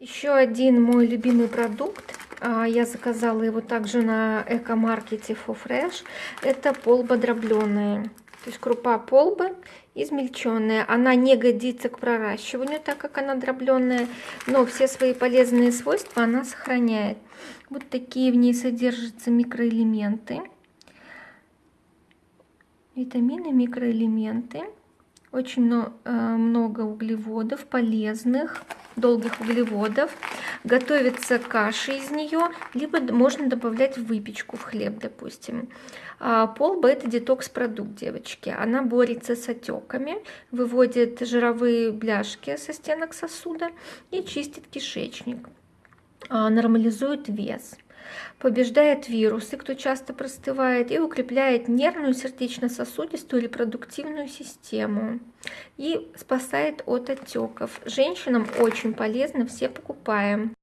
Еще один мой любимый продукт. а, Я заказала его также на эко-маркете For Fresh. Это полба дробленая. То есть крупа полбы измельченная. Она не годится к проращиванию, так как она дробленая, но все свои полезные свойства она сохраняет. Вот такие в ней содержатся микроэлементы. Витамины, микроэлементы. Очень э, много углеводов, полезных, долгих углеводов. Готовится каши из нее, либо можно добавлять в выпечку, в хлеб, допустим. А полба это детокс-продукт, девочки. Она борется с отеками, выводит жировые бляшки со стенок сосуда и чистит кишечник. А, нормализует вес побеждает вирусы, кто часто простывает, и укрепляет нервную, сердечно-сосудистую, репродуктивную систему. И спасает от отеков. Женщинам очень полезно, все покупаем.